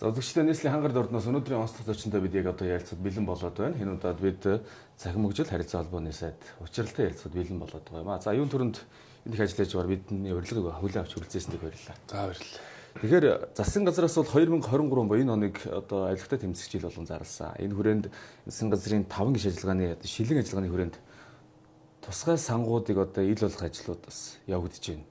За үзэгчдээ нийслэлийн хангар дордноос өнөөдрийн онцлог зочинтой бид яг одоо ярилцаад бэлэн болоод байна. Энэ удаад бид цахим хөгжил харилцаа холбооны сайд учралтай ярилцаад бэлэн болоод байгаа юм а. За юун төрөнд энэ их ажиллаж байгаа бидний урилгыг хүлээн авч хүрэлцээсэндээ баярлалаа. За баярлалаа. Тэгэхээр засгийн газраас бол 2023 буюу энэ оныг одоо авилгатай тэмцэх жил болгон зарласан. Энэ хүрээнд засгийн газрын 5 гишүүн ажиллагааны шилэн ажиллагааны хүрээнд тусгай сангуудыг одоо ил болох ажлууд бас явагдаж байна.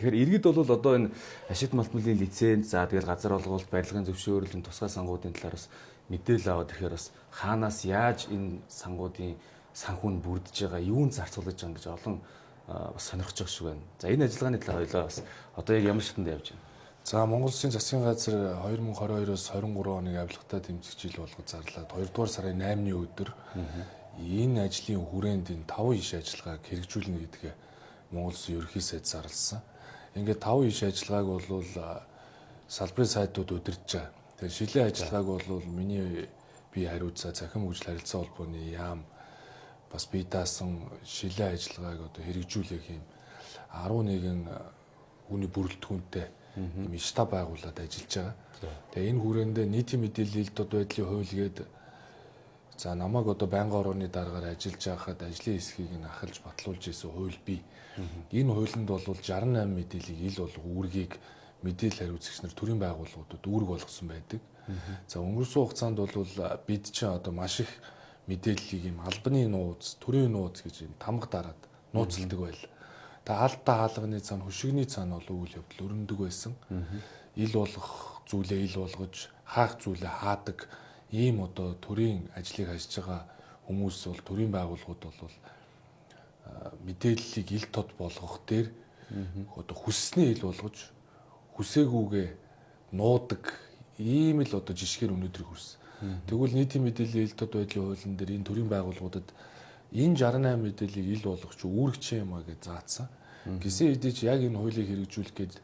Тэгэхээр иргэд бол одоо энэ ашиг малтмлын лиценз за тэгэл газар олголт барилгын зөвшөөрлийн тусгай сангуудын талаар бас мэдээлэл аваад ирэхээр бас хаанаас яаж энэ сангуудын санхүүнд бүрдэж байгаа юунд зарцуулж байгаа гэж олон бас сонирхож байгаа шиг байна. За энэ ажиллагааны талаар хоёлаа бас одоо яг ямар шатнд явж байна? За Монгол Улсын засгийн газар 2022-оос 23 оны авилгатай тэмцэх жил болгож зарлаад 2 дугаар сарын 8-ны өдөр энэ ажлын хүрээнд энэ 5 иш ажиллагааг хэрэгжүүлнэ гэдгээ Монгол Улсын ерөнхий сайд зарласан. Ингээд 5 иш ажиллагааг бол салбарын сайдууд удирдах байгаа. Тэгэхээр шилэн ажиллагааг бол миний би хариуцаа захим хөгжил харилцаа холбооны яам бас бие даасан шилэн ажиллагааг одоо хэрэгжүүлэх юм 11 хүний бүрэлдэхүүнтэй юм штаб байгуулад ажиллаж байгаа. Тэгээ энэ хүрээндээ нийтийн мэдээлэл дод байдлын хууль гээд за намайг одоо байнгын орооны дараагаар ажиллаж байхад ажлын хэсгийг нь ахалж батлуулж исэн хууль бий. Энэ хуулинд бол 68 мэдээллийг ил болго үүргийг мэдээлэл хариуцагч нар төрийн байгууллагуудад үүрэг болгосон байдаг. За өнгөрсөн хугацаанд бол бид чинь одоо маш их мэдээллийг юм албаны нууц, төрийн нууц гэж юм тамга дараад нууцлдаг байл. Тэгээ алдаа хаалганы цаана хөшигний цаана бол үйл явдал өрнөдөг байсан. Ил болгох зүйлээ ил болгож, хаах зүйлээ хаадаг ийм одоо төрийн ажлыг хийж байгаа хүмүүс бол төрийн байгууллагууд бол мэдээллийг ил тод болгох дээр одоо хүссний ил болгож хүсээгүйгээ нуудаг ийм л одоо жишгээр өнөөдөр хүрсэн. Тэгвэл нийтийн мэдээллийн ил тод байдлын хуулийн дээр энэ төрийн байгууллагуудад энэ 68 мэдээллийг ил болгох чи үүрэгч юм а гэж заасан. Гисэн хэдий ч яг энэ хуулийг хэрэгжүүлэх гээд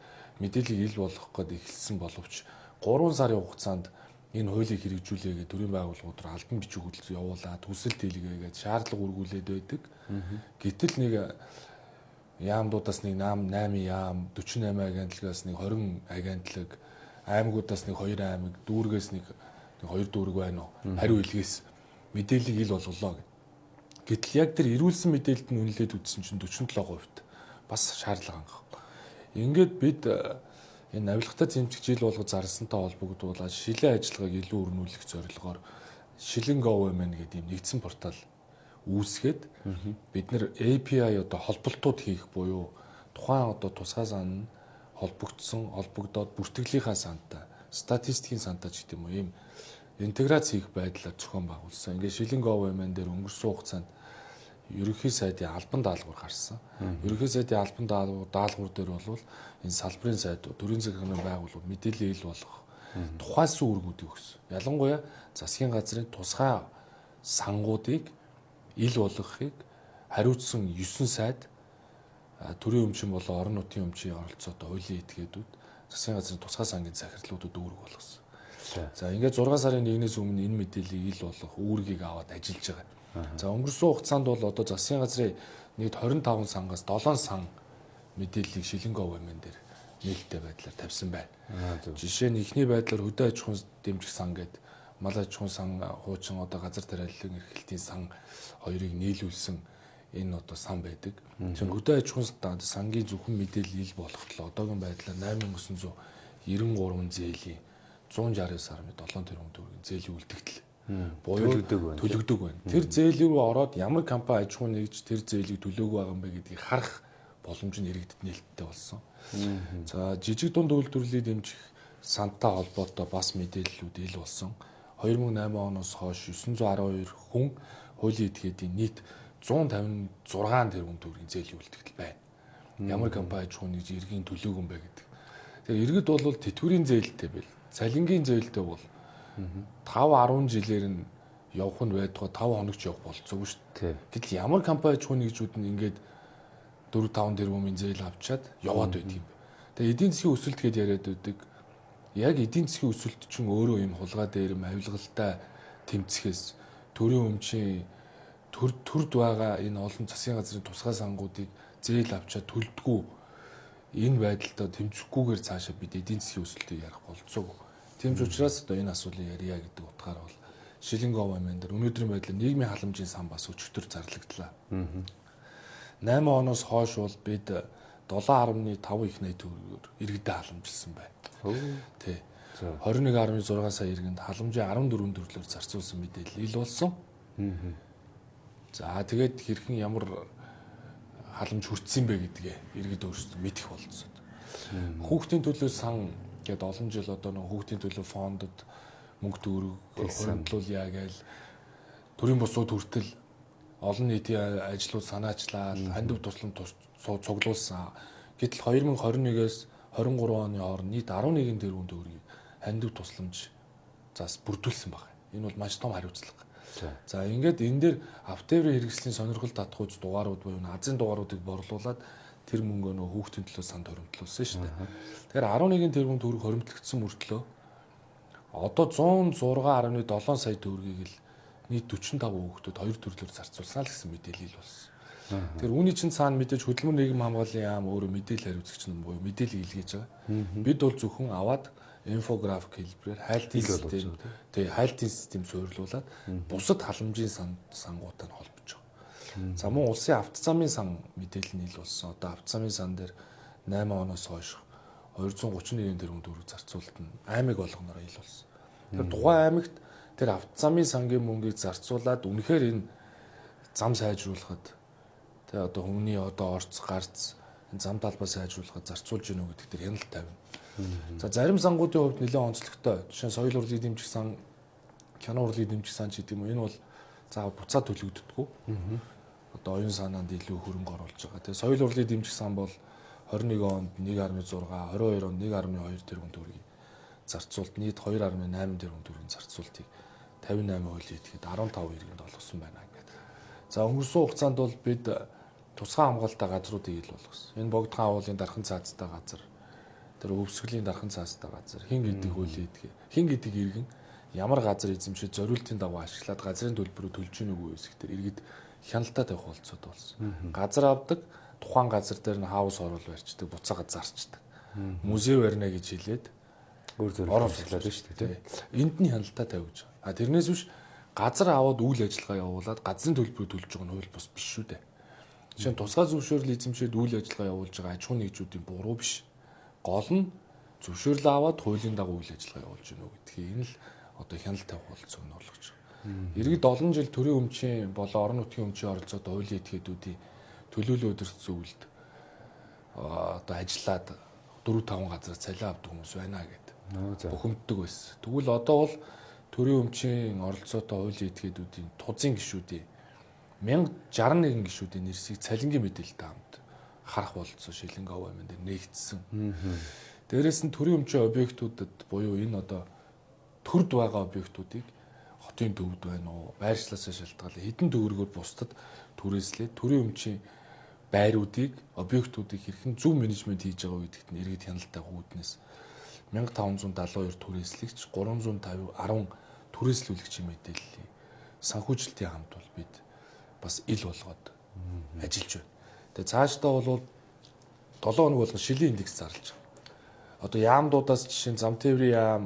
мэдээллийг ил болгох гээд эхэлсэн боловч 3 сарын хугацаанд энэ хуулийг хэрэгжүүлээгээ төрийн байгууллагууд руу албан бичиг хөдөлгөөн явуулаад төсөлт хийлгээгээд шаардлага үргүүлээд байдаг. Гэтэл нэг яамдуудаас нэг 8 яам 48 агентлагаас нэг 20 агентлаг аймагуудаас нэг 2 аймаг дүүргээс нэг 2 дүүрэг байна уу хариу илгээс мэдээллийг ил болголоо гэх. Гэтэл яг тэр ирүүлсэн мэдээлэлд нь үнэлээд үзсэн чинь 47% бас шаардлага анх. Ингээд бид энэ авилгатай зэмжих жил болгож зарласантай холбогдуулаад шилэн ажиллагааг илүү өрнүүлэх зорилгоор шилэн government гэдэг юм нэгдсэн портал үүсгээд бид нэр API одоо холболтууд хийх буюу тухайн одоо тусгай сан холбогдсон холбогдоод бүртгэлийнхаа сантай статистикийн сантай ч гэдэг юм уу ийм интеграц хийх байдлаар зохион байгуулсан. Ингээд шилэн government дээр өнгөрсөн хугацаанд ерөнхий сайдын албан даалгавар гарсан. Ерөнхий сайдын албан даалгавар даалгавар дээр бол энэ салбарын сайдууд, төрийн захиргааны байгууллагууд мэдээлэл ил болгох тухайлсан үүргүүдийг өгсөн. Ялангуяа засгийн газрын тусгай сангуудыг ил болгохыг хариуцсан 9 сайд төрийн өмчин болон орон нутгийн өмчийн оролцоотой хуулийн этгээдүүд засгийн газрын тусгай сангийн захирлуудад үүрэг болгосон. За ингээд 6 сарын 1-ээс өмнө энэ мэдээллийг ил болгох үүргийг аваад ажиллаж байгаа. За өнгөрсөн хугацаанд бол одоо засгийн газрын нийт 25 сангаас 7 сан мэдээллийг шилэнгөө вэмэн дээр нээлттэй байдлаар тавьсан байна. Жишээ нь ихний байдлаар хөдөө аж ахуйн дэмжих сан гэдэг мал аж ахуйн сан хуучин одоо газар тариаллын эрхлэлтийн сан хоёрыг нийлүүлсэн энэ одоо сан байдаг. Тэгэхээр хөдөө аж ахуйн сангийн зөвхөн мэдээлэл ил болохтлоо одоогийн байдлаар 8993 зээлийн 169.7 тэрбум төгрөгийн зээлийн үлдэгдэл байна. Төлөгдөг байна. Тэр зээл рүү ороод ямар компани аж ахуй нэгж тэр зээлийг төлөөгүй байгаа юм бэ гэдгийг харах боломж нь иргэдэд нээлттэй болсон. За жижиг дунд үйлдвэрлэлийг дэмжих сантай холбоотой бас мэдээллүүд ил болсон. 2008 оноос хойш 912 хүн хуулийн этгээдийн нийт 156 тэрбум төгрөгийн зээлийн үлдэгдэл байна. Ямар компани аж ахуй нэгж иргэн төлөөгүй юм бэ гэдэг. Тэгэхээр иргэд бол тэтгэврийн зээлтэй бэл. Цалингийн зээлтэй бол 5 10 жилээр нь явах нь байдгаа 5 хоногч явах болцоогүй шүү дээ. Гэтэл ямар компани ч хүн нэгжүүд нь ингээд 4 5 тэрбумын зээл авчаад яваад байдаг юм. Тэгээ эдийн засгийн өсөлт гэдээ яриад байдаг. Яг эдийн засгийн өсөлт чинь өөрөө юм хулгай дээр авилгалтай тэмцэхээс төрийн өмчийн төр төрд байгаа энэ олон засгийн газрын тусгай сангуудыг зээл авчаад төлдгүү энэ байдалтай тэмцэхгүйгээр цаашаа бид эдийн засгийн өсөлтийг ярих болцоогүй. Тийм ч учраас одоо энэ асуулын ярья гэдэг утгаар бол Шилэнг говьмэн дээр өнөөдрийн байдлаар нийгмийн халамжийн сан бас өчтөр зарлагдлаа. 8 оноос хойш бол бид 7.5 их найт төгрөгөөр иргэдэд халамжилсан байна. Тий. 21.6 сая иргэнд халамжийн 14 төрлөөр зарцуулсан мэдээлэл ил болсон. За тэгээд хэрхэн ямар халамж хүртсэн бэ гэдгээ иргэд өөрсдөө мэдэх болцсон. Хүүхдийн төлөө сан гээд олон жил одоо нэг хүүхдийн төлөө фондод мөнгө төгрөг хөрөнгөлүүлъя гээл төрийн бусууд хүртэл олон нийтийн ажлууд санаачлал хандив тусламж цуглуулсан. Гэтэл 2021-ээс 23 оны хооронд нийт 11 тэрбум төгрөгийг хандив тусламж зас бүрдүүлсэн байна. Энэ бол маш том хариуцлага. За ингээд энэ дээр автоврын хэрэгслийн сонирхол татгууч дугаарууд буюу азийн дугааруудыг борлуулад тэр мөнгөө нөө хүүхдийн төлөө санд хоримтлуулсан шүү дээ. Тэгэхээр 11 тэрбум төгрөг хоримтлагдсан мөртлөө одоо 106.7 сая төгрөгийг л нийт 45 хүүхдүүд хоёр төрлөөр зарцуулсан л гэсэн мэдээлэл болсон. Тэгэхээр үүний чинь цаана мэдээж хөдөлмөр нийгэм хамгааллын яам өөрөө мэдээлэл хариуцагч нь буюу мэдээлэл илгээж байгаа. Бид бол зөвхөн аваад инфографик хэлбэрээр хайлтын систем тэгээ хайлтын систем суйрлуулад бусад халамжийн сан сангуудтай холбож байгаа. За мөн улсын авто замын сан мэдээлэл болсон. Одоо авто замын сан дээр 8 оноос хойш 231 тэрбум төгрөг зарцуулалт нь аймаг болгоноор ил болсон. Тэр тухайн аймагт тэр авто замын сангийн мөнгийг зарцуулаад үнэхээр энэ зам сайжруулахад тэгээ одоо хүмүүний одоо орц гарц энэ зам талбай сайжруулахад зарцуулж гинөө гэдэг тэр хяналт тавина. За зарим сангуудын хувьд нэлээд онцлогтой. Жишээ нь соёл урлагийн дэмжих сан, кино урлагийн дэмжих сан ч гэдэг юм. Энэ бол заавал буцаа төлөгддөггүй. Одоо оюун санаанд илүү хөрөнгө оруулж байгаа. Тэгээ соёл урлагийн дэмжих сан бол 21 онд 1.6, 22 онд 1.2 тэрбум төгрөгийг зарцуулт нийт 2.8 тэрбум төгрөгийн зарцуултыг 58% идэхэд 15 иргэнд олгосон байна гэдэг. За өнгөрсөн хугацаанд бол бид тусгай хамгаалалтаа газруудыг ил болгосон. Энэ богдхан агуулгын дархан цаазтай газар тэр өвсгөлийн дархан цаастай газар хин гэдэг хөлөө идэх хин гэдэг иргэн ямар газар эзэмшиж зориултын дагуу ашиглаад газрын төлбөрөөр төлж гин үгүй эсэхтэр иргэд хяналтаа тавих болцоод болсон. Газар авдаг тухайн газар дээр нь хаус орол барьчдаг, буцаага зарчдаг. Музей барина гэж хэлээд өөр зөв оруулаад шүү дээ. Энд нь хяналтаа тавьж байгаа. А тэрнээс биш газар аваад үйл ажиллагаа явуулаад газрын төлбөрөөр төлж байгаа нь хууль бус биш шүү дээ. Жишээ нь тусгай зөвшөөрөл эзэмшээд үйл ажиллагаа явуулж байгаа аж ахуйн нэгжүүдийн буруу биш гол нь зөвшөөрлөө аваад хуулийн дагуу үйл ажиллагаа явуулж гинөө гэдгийг энэ л одоо хяналт тавих болцоог нь олгож байгаа. Иргэд олон жил төрийн өмчийн болон орон нутгийн өмчийн оролцоод хуулийн этгээдүүдийн төлөөлөл өдөрт зөвлөлд одоо ажиллаад 4 5 газар цалин авдаг хүмүүс байна гэдэг. Бухимддаг байсан. Тэгвэл одоо бол төрийн өмчийн оролцоотой хуулийн этгээдүүдийн тузын гишүүдийн 1061 гишүүдийн нэрсийг цалингийн мэдээлэлтэй хамт харах болцсон шилэнг ов амин дээр нэгдсэн. Дээрээс нь төрийн өмчийн объектуудад буюу энэ одоо төрд байгаа объектуудыг хотын төвд байна уу, байршлаасаа шалтгаалan хэдэн төгрөгөөр бусдад түрээслээд төрийн өмчийн байруудыг, объектуудыг хэрхэн зөв менежмент хийж байгаа гэдэгт нь иргэд хяналттай хүүднээс 1572 түрээслэгч 350 10 түрээслүүлэгчийн мэдээллийг санхүүжилтийн хамт бол бид бас ил болгоод ажиллаж байна. Тэгээ цаашдаа бол 7 хоног болгон шилийн индекс зарлж байгаа. Одоо яамдуудаас жишээ нь зам тээврийн яам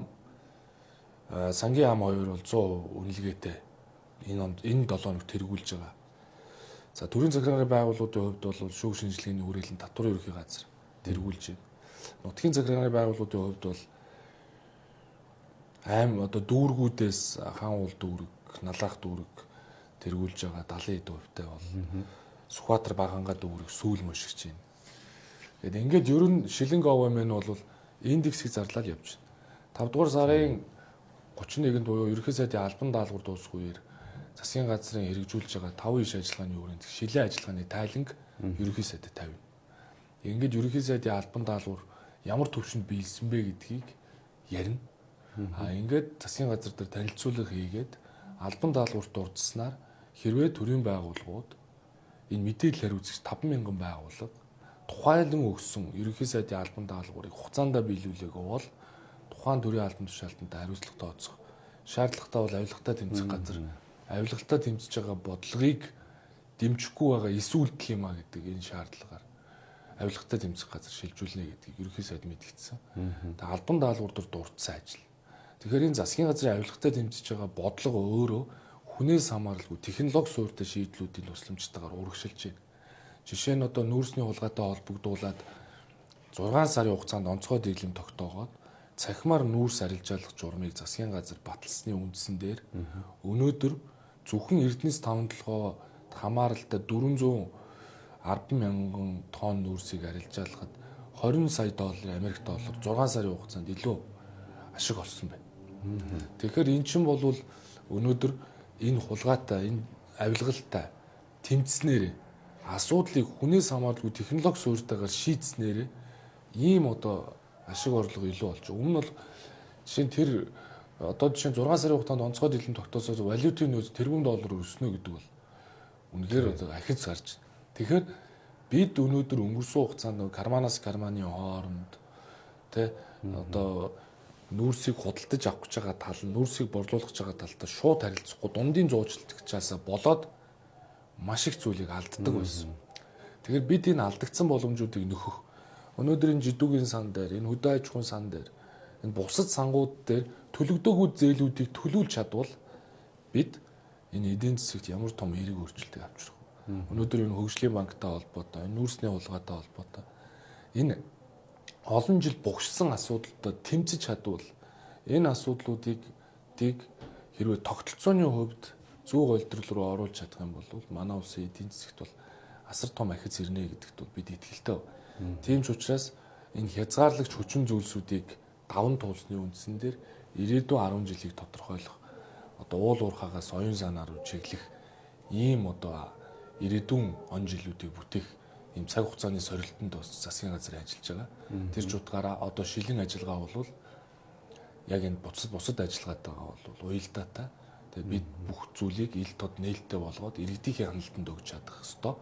сангийн яам хоёр бол 100% үнэлгээтэй энэ онд энэ 7 хоног тэргүүлж байгаа. За төрийн захиргааны байгууллагуудын хувьд бол шүүх шинжилгээний хүрээлэн татварын ерхий газар тэргүүлж байна. Нутгийн захиргааны байгууллагуудын хувьд бол аим одоо дүүргүүдээс хаан уул дүүрэг, налаах дүүрэг тэргүүлж байгаа 70 хувьтай бол Сүхбаатар багангаа дүүрэг сүүл мөшгөж байна. Тэгэд ингээд ер нь шилэнг ОВМ нь бол индексийг зарлал явж байна. 5 дугаар сарын 31-нд буюу ерөнхий сайдын албан даалгавар дуусах үеэр засгийн газрын хэрэгжүүлж байгаа 5 иш ажиллагааны өрөөнд шилэн ажиллагааны тайланг ерөнхий сайдад тавина. Ингээд ерөнхий сайдын албан даалгавар ямар төвшөнд биелсэн бэ гэдгийг ярина. А ингээд засгийн газар дээр танилцуулга хийгээд албан даалгаварт дурдсанаар хэрвээ төрийн байгууллагууд энэ мэдээлэл хариуцагч 50000 байгууллага тухайлан өгсөн ерөнхий сайдын албан даалгаврыг хугацаанд биелүүлээгөө бол тухайн төрийн албан тушаалтанд хариуцлага тооцох шаардлагатай бол авилгатай тэмцэх газар авилгатай тэмцэж байгаа бодлогыг дэмжихгүй байгаа эсүүлдэл юм а гэдэг энэ шаардлагаар авилгатай тэмцэх газар шилжүүлнэ гэдгийг ерөнхий сайд мэдгдсэн. Тэгээ албан даалгавар дээр дурдсан ажил. Тэгэхээр энэ засгийн газрын авилгатай тэмцэж байгаа бодлого өөрөө хүнээс хамааралгүй технологи суурьтай шийдлүүдийн тусламжтайгаар урагшилж байна. Жишээ нь одоо нүүрсний хулгайтай холбогдуулаад 6 сарын хугацаанд онцгой дэглэм тогтоогоод цахимаар нүүрс арилжаалах журмыг засгийн газар баталсны үндсэн дээр өнөөдөр зөвхөн Эрдэнэс 5 толгой хамааралтай 410 мянган тонн нүүрсийг арилжаалахад 20 сая доллар Америк доллар 6 сарын хугацаанд илүү ашиг олсон байна. Тэгэхээр эн чинь бол өнөөдөр энэ хулгайтай энэ авилгалтай тэмцснээр асуудлыг хүнээс хамааралгүй технологи суурьтайгаар шийдснээр ийм одоо ашиг орлого илүү болж. Өмнө нь бол жишээ нь тэр одоо жишээ нь 6 сарын хугацаанд онцгой дэлгэн тогтоосоо валютын нөөц тэрбум доллар өснө гэдэг бол үнэхээр одоо ахиц гарч. Тэгэхээр бид өнөөдөр өнгөрсөн хугацаанд карманаас карманы хооронд тэ одоо нүүрсийг худалдаж авах гэж байгаа тал нүүрсийг борлуулах гэж байгаа талтай шууд харилцахгүй дундын зуучлагчаасаа болоод маш их зүйлийг алддаг байсан. Тэгэхээр бид энэ алдагдсан боломжуудыг нөхөх өнөөдөр энэ жидүүгийн сан дээр энэ хөдөө аж ахуйн сан дээр энэ бусад сангууд дээр төлөгдөөгүй зээлүүдийг төлөвлөж чадвал бид энэ эдийн засагт ямар том эерэг өөрчлөлтийг авчрах вэ? Өнөөдөр энэ хөгжлийн банктай холбоотой, энэ нүүрсний хулгайтай холбоотой энэ олон жил бугшсан асуудалтай тэмцэж чадвал энэ асуудлуудыг тийг хэрвээ тогтолцооны хувьд зөв голдрол руу оруулж чадах юм бол манай улсын эдийн засагт бол асар том ахиц ирнэ гэдэгт бид итгэлтэй. Тийм ч учраас энэ хязгаарлагч хүчин зүйлсүүдийг даван туулсны үндсэн дээр ирээдүйн 10 жилийг тодорхойлох одоо уул уурхаагаас оюун санаа руу чиглэх ийм одоо ирээдүйн он жилүүдийг бүтээх ийм цаг хугацааны сорилтонд бас засгийн газар ажиллаж байгаа. Тэр ч утгаараа одоо шилэн ажиллагаа бол яг энэ бусад бусад ажиллагаатайгаа бол уялдаатай. Тэгээ бид бүх зүйлийг ил тод нээлттэй болгоод иргэдийн хяналтанд өгч чадах хэвээр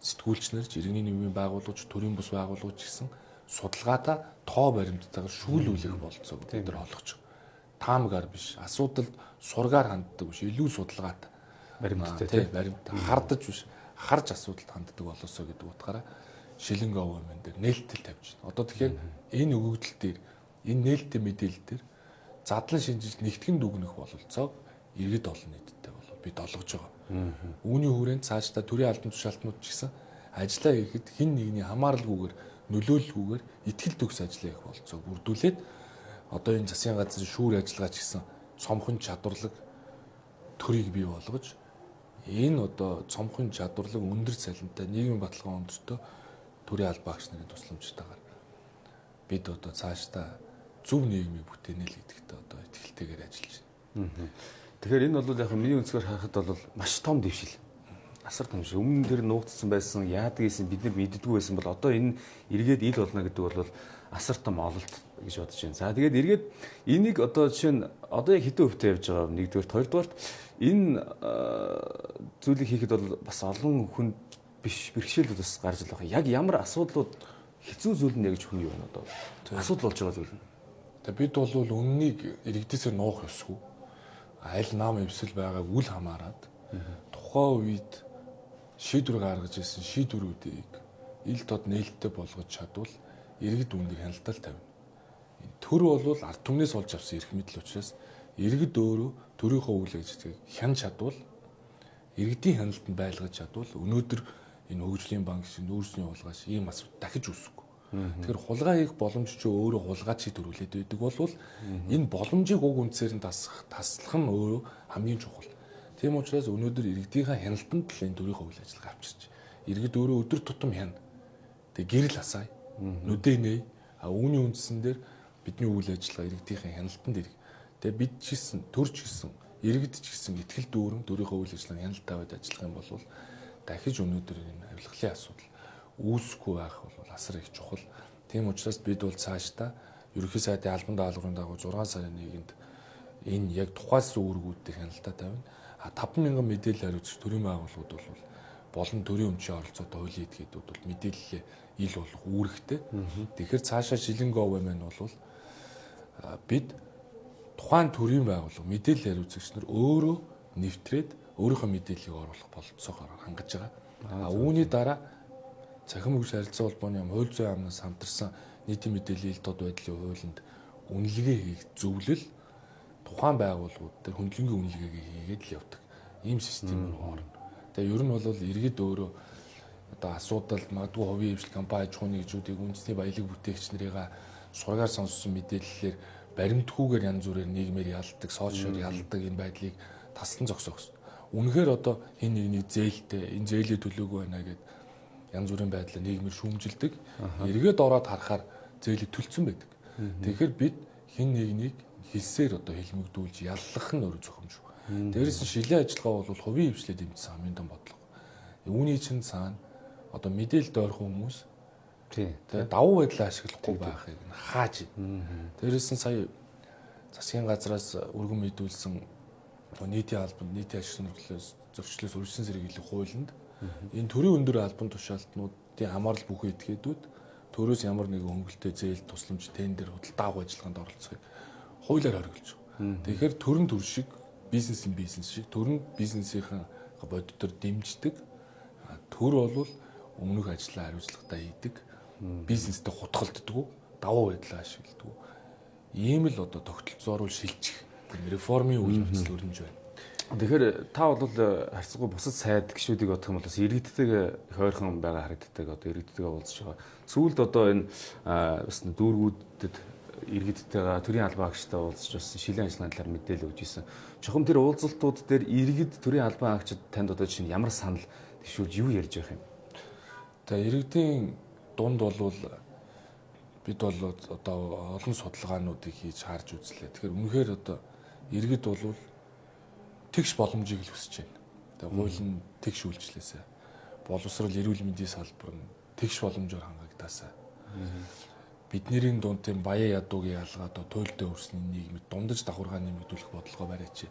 сэтгүүлчнэр, иргэний нийгмийн байгууллагч, төрийн бус байгууллагч гэсэн судалгаатай тоо баримттайгаар шүүлүүлэх болцоог бид нар олгож. Таамгаар биш, асуудалд сургаар ханддаг биш, илүү судалгаатай. Баримттай тийм баримт хардаж биш, харж асуудалд ханддаг болоосоо гэдэг утгаараа шилэн говьмэн дээр нээлттэй тавьж байна. Одоо тэгэхээр энэ өгөгдөл дээр энэ нээлттэй мэдээлэл дээр задлан шинжилж нэгтгэн дүгнэх бололцоог иргэд олон нийттэй бол бид олгож байгаа. Үүний хүрээнд цаашдаа төрийн албан тушаалтнууд ч гэсэн ажиллаа хийхэд хин нэгний хамааралгүйгээр нөлөөлөлгүйгээр ихтгэл төгс ажиллаа их болцоо бүрдүүлээд одоо энэ засгийн газрын шүүр ажиллагаа ч гэсэн цомхон чадварлаг төрийг бий болгож энэ одоо цомхон чадварлаг өндөр цалинтай нийгмийн баталгаа өндөртөө төрийн албаагч нарын тусламжтайгаар бид одоо цаашдаа зөв нийгмийг бүтээнэ л гэдэгт одоо ихтгэлтэйгээр ажиллаж байна. Тэгэхээр энэ бол яг миний өнцгөр харахад бол маш том дэвшил асар том шиг өмнө тэр нуугдсан байсан яадаг гэсэн бид нар мэддэггүй байсан бол одоо энэ эргээд ил болно гэдэг бол асар том ололт гэж бодож байна. За тэгээд эргээд энийг одоо жишээ нь одоо яг хэдэн хөвтэй явж байгаа нэгдүгээр хоёрдугаарт энэ зүйлийг хийхэд бол бас олон хүн биш бэрхшээлүүд бас гарч ирэх. Яг ямар асуудлууд хэцүү зүйл нь яг ч хүн юу вэ одоо? Асуудал болж байгаа зүйл нь. Тэгээ бид бол үннийг иргэдээсээ нуух ёсгүй. Аль нам эвсэл байгааг үл хамааран тухайн үед шийдвэр гаргаж ирсэн шийдвэрүүдийг ил тод нээлттэй болгож чадвал иргэд үүнийг хяналтал тавина. Төр бол ард түмнээс олж авсан эрх мэдэл учраас иргэд өөрөө төрийнхөө үйл ажиллагааг хянаж чадвал иргэдийн хяналтанд байлгаж чадвал өнөөдөр энэ хөгжлийн банк шиг нүүрсний хулгайш ийм асуудал дахиж үүсэхгүй. Тэгэхээр хулгай хийх боломж ч өөрөө хулгайчийг төрүүлээд байдаг бол энэ боломжийг уг үнцээр нь тасах таслах нь өөрөө хамгийн чухал. Тийм учраас өнөөдөр иргэдийнхээ хяналтанд л энэ төрийн үйл ажиллагаа авчирч. Иргэд өөрөө өдөр тутам хяна. Тэг гэрэл асаая. Нүдэ нэй. А үүний үндсэн дээр бидний үйл ажиллагаа иргэдийнхээ хяналтанд ирэх. Тэгээ бид ч гэсэн төрч гэсэн иргэд ч гэсэн ихтгэл дүүрэн төрийнхөө үйл ажиллагаа хяналт тавиад ажиллах юм бол дахиж өнөөдөр энэ авилгалын асуудал үүсэхгүй байх бол асар их чухал. Тийм учраас бид бол цаашдаа ерөнхий сайдын албан даалгаврын дагуу 6 сарын 1-нд энэ яг тухайлсан үүргүүдтэй хяналтаа тавина. А 5000 мэдээлэл хариуцагч төрийн байгууллагууд бол болон төрийн өмчийн оролцоотой хуулийн этгээдүүд бол мэдээлэлээ ил болох үүрэгтэй. Тэгэхээр цаашаа шилэн гов маань бол бид тухайн төрийн байгууллага мэдээлэл хариуцагч нар өөрөө нэвтрээд өөрийнхөө мэдээллийг оруулах болцоогоор хангаж байгаа. А үүний дараа цахим хөгжил харилцаа холбооны хууль зүйн амнаас хамтарсан нийтийн мэдээллийн ил тод байдлын хуулинд үнэлгээ хийх зөвлөл тухайн байгууллагууд дээр хөндлөнгийн үнэлгээгээ хийгээд л явдаг. Ийм систем рүү орно. Тэгээ ер нь бол иргэд өөрөө одоо асуудал магадгүй хувийн хвшил компани аж ахуйн нэгжүүдийг үндэсний баялаг бүтээгч нарыг сургаар сонссон мэдээллээр баримтгүйгээр янз бүрээр нийгмээр ялдаг, сошиал ялдаг энэ байдлыг тасалан зогсоох. Үнэхээр одоо хин нэгний зээлтэй энэ зээлээ төлөөгүй байна гэд янз бүрийн байдлаар нийгмээр шүүмжилдэг. Эргээд ороод харахаар зээлийг төлцсөн байдаг. Тэгэхээр бид хин нэгнийг хэлсээр одоо хэлмэгдүүлж яллах нь өөр зөвхөмж. Дээрээс нь шилийн ажиллагаа бол хувийн хвшлээ дэмжсэн хамгийн том бодлого. Үүний чинь цаана одоо мэдээлэл дойрхон хүмүүс тий давуу байдлаа ашиглахгүй байхыг хааж. Дээрээс нь сая засгийн газраас өргөн мэдүүлсэн нийтийн албанд нийтийн ашиг сонирхлоос зөрчлөөс үржилсэн сэргийлэх хуулинд энэ төрийн өндөр албан тушаалтнуудын хамаарал бүхэн этгээдүүд төрөөс ямар нэгэн хөнгөлтэй зээл тусламж тендер худалдаа авах ажиллагаанд оролцохыг хуулиар хориглож байгаа. Тэгэхээр төрийн төр шиг бизнесийн бизнес шиг төрийн бизнесийн бодитор дэмждэг. Төр бол өмнөх ажлаа хариуцлагатай хийдэг. Бизнестэй хутгалддаг, давуу байдлаа ашигладаг. Ийм л одоо тогтолцоороо шилжих реформын үйл явдал өрнөж байна. Тэгэхээр та бол харьцангуй бусад сайд гişүүдийг бодох юм бол бас иргэдтэйгээ их ойрхон байгаа харагддаг одоо иргэдтэйгээ уулзж байгаа. Сүүлд одоо энэ бас дүүргүүдэд иргэдтэйгээ төрийн албан агчтай уулзж бас шилэн ажиллагааны талаар мэдээлэл өгч ирсэн. Чухам тэр уулзалтууд дээр иргэд төрийн албан агчид танд одоо чинь ямар санал төвшүүлж юу ярьж байгаа юм? За иргэдийн дунд бол бид бол одоо олон судалгаануудыг хийж харж үзлээ. Тэгэхээр үнэхээр одоо иргэд бол тэгш боломжийг л хүсэж байна. Тэгээ хууль нь тэгш үйлчлээсэ. Боловсрал эрүүл мэндийн салбар нь тэгш боломжоор хангагдаасаа. Бидний дунд тийм баяа ядуугийн ялгаад туйлдээ өрсөний нийгмид дундаж давхаргаа нэмэгдүүлэх бодлого бариач.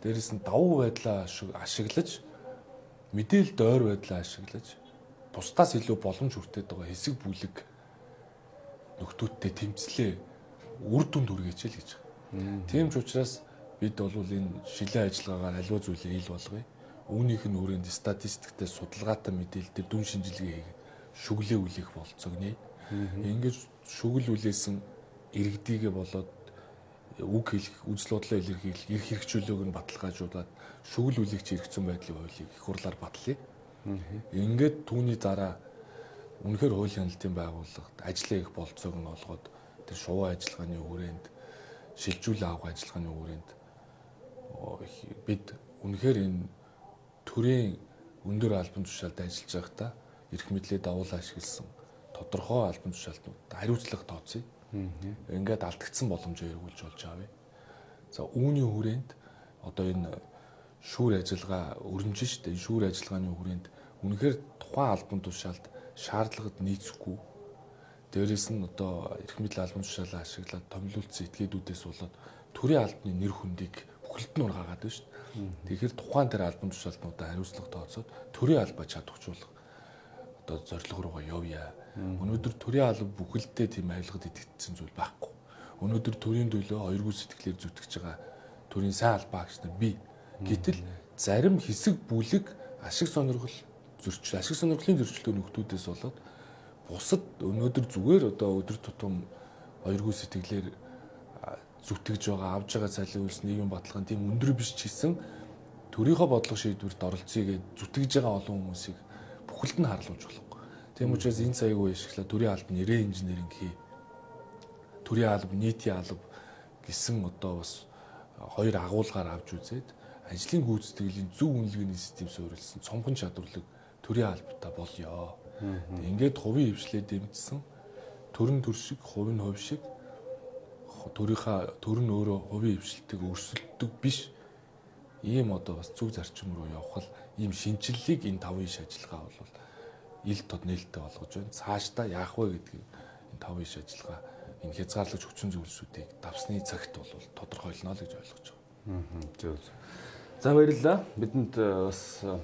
Дээрээс нь давуу байдлаа ашиглаж мэдээлэл дойр байдлаа ашиглаж бусдаас илүү боломж хүртээд байгаа хэсэг бүлэг нөхдүүдтэй тэмцлээ үр дүнд хүргээч л гэж. Тийм ч учраас бид бол энэ шилэн ажиллагаагаар аливаа зүйлийг ил болгоё. Үүнийх нь хүрээнд статистиктэй судалгаатай мэдээлэлтэй дүн шинжилгээ хийгээд шүглээ үлээх болцоогны. Ингээд шүгэл үлээсэн иргэдийгэ болоод үг хэлэх, үзэл бодлоо илэрхийлэх, эрх хэрэгжүүлээг нь баталгаажуулаад шүгэл үлээгч хэрэгцсэн байдлын хуулийг их хурлаар батлая. Ингээд түүний дараа үнэхээр хууль хяналтын байгууллагад ажиллаа их болцоог нь олгоод тэр шувуу ажиллагааны хүрээнд шилжүүлээ авах ажиллагааны хүрээнд бид үнэхээр энэ төрийн өндөр албан тушаалд ажиллаж байхдаа эрх мэдлээ давуулаа ашигласан тодорхой албан тушаалтнууд хариуцлага тооцъё. Ингээд алдагдсан боломжоо эргүүлж болж авъя. За үүний хүрээнд одоо энэ шүүр ажиллагаа өрнөж штэ шүүр ажиллагааны хүрээнд үнэхээр тухайн албан тушаалд шаардлагад нийцэхгүй дээрэс нь одоо эрх мэдэл албан тушаалаа ашиглаад томилуулсан этгээдүүдээс болоод төрийн албаны нэр хүндийг бүхэлд нь ургаагаад байна шүү дээ. Тэгэхээр тухайн тэр албан тушаалтнуудаа хариуцлага тооцоод төрийн албаа чадварчуулах одоо зорилго руугаа явъя. Өнөөдөр төрийн алба бүхэлдээ тийм авилгад итгэжсэн зүйл байхгүй. Өнөөдөр төрийн төлөө хоёргүй сэтгэлээр зүтгэж байгаа төрийн сайн албаа агч нар бий. Гэтэл зарим хэсэг бүлэг ашиг сонирхол зөрчил ашиг сонирхлын зөрчилтэй нөхдүүдээс болоод бусад өнөөдөр зүгээр одоо өдөр тутам хоёргүй сэтгэлээр зүтгэж байгаа авж байгаа цалин үйлс нийгэм баталгаан тийм өндөр биш ч гэсэн төрийнхөө бодлого шийдвэрт оролцъё гэж зүтгэж байгаа олон хүмүүсийг бүхэлд нь харуулж болохгүй. Тийм учраас энэ цагийг үе ашиглаад төрийн албан нэрээ инженеринг хий. Төрийн алба, нийтийн алба гэсэн одоо бас хоёр агуулгаар авч үзээд ажлын гүйцэтгэлийн зөв үнэлгээний систем суурилсан цомхон чадварлаг төрийн албатай болёо. Ингээд хувийн хвшлээ дэмжсэн төрөн төр шиг, хувийн хувь шиг төрийнхаа төр нь өөрөө хувийн хвшилтийг өрсөлддөг биш ийм одоо бас зөв зарчим руу явах ийм шинчиллийг энэ тавын иш ажиллагаа бол ил тод нээлттэй болгож байна. Цаашдаа яах вэ гэдгийг энэ тавын иш ажиллагаа энэ хязгаарлаж хүчин зүйлсүүдийг давсны цагт бол тодорхойлно л гэж ойлгож байгаа. Аа зөв. За баярлалаа. Бидэнд э, бас э,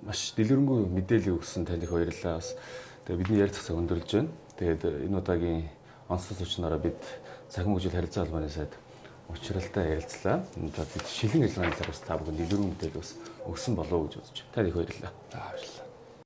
маш дэлгэрэнгүй мэдээлэл өгсөн таних баярлалаа. Бас тэгээ бидний ярилцах цаг өндөрлж байна. Тэгээд э, энэ удаагийн онцлог зочнороо бид цахим хөгжил харилцаа холбооны сайд учралтай ярилцлаа. За бид шилэн ажиллагааны талаар бас та бүхэнд илүү мэдээлэл бас өгсөн болов уу гэж бодож байна. Та их баярлалаа. За баярлалаа.